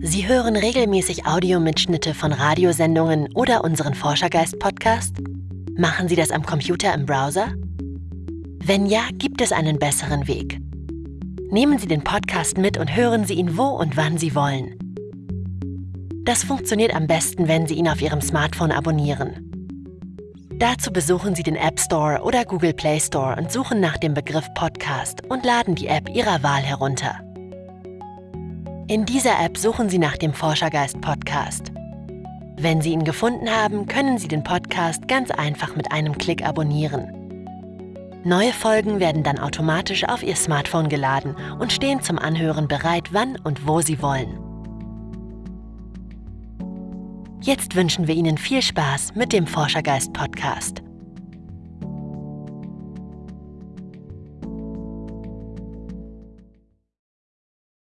Sie hören regelmäßig Audiomitschnitte von Radiosendungen oder unseren Forschergeist-Podcast? Machen Sie das am Computer im Browser? Wenn ja, gibt es einen besseren Weg. Nehmen Sie den Podcast mit und hören Sie ihn wo und wann Sie wollen. Das funktioniert am besten, wenn Sie ihn auf Ihrem Smartphone abonnieren. Dazu besuchen Sie den App Store oder Google Play Store und suchen nach dem Begriff Podcast und laden die App Ihrer Wahl herunter. In dieser App suchen Sie nach dem Forschergeist Podcast. Wenn Sie ihn gefunden haben, können Sie den Podcast ganz einfach mit einem Klick abonnieren. Neue Folgen werden dann automatisch auf Ihr Smartphone geladen und stehen zum Anhören bereit, wann und wo Sie wollen. Jetzt wünschen wir Ihnen viel Spaß mit dem Forschergeist Podcast.